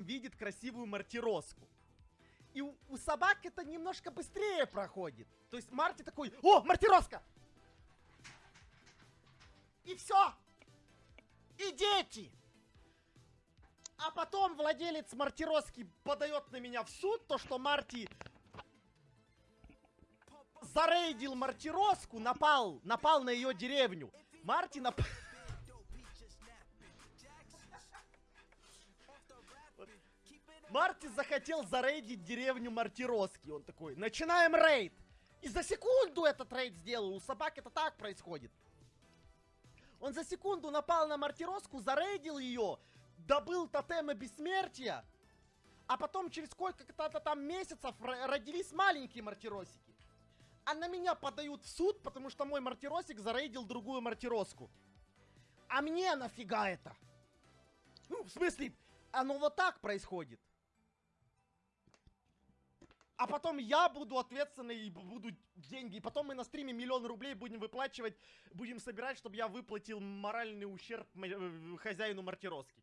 Видит красивую мартироску. И у, у собак это немножко быстрее проходит. То есть Марти такой, о, мартироска! И все. И дети. А потом владелец мартироски подает на меня в суд, то что Марти зарейдил мартироску, напал, напал на ее деревню. Марти напал... Марти захотел зарейдить деревню Мартироски. Он такой, начинаем рейд. И за секунду этот рейд сделал. У собак это так происходит. Он за секунду напал на Мартироску, зарейдил ее, добыл тотемы бессмертия, а потом через сколько-то там месяцев ро- родились маленькие Мартиросики. А на меня подают в суд, потому что мой Мартиросик зарейдил другую Мартироску. А мне нафига это? Ну, в смысле, оно вот так происходит. А потом я буду ответственный и буду деньги. И потом мы на стриме миллион рублей будем выплачивать, будем собирать, чтобы я выплатил моральный ущерб э, хозяину мартироски.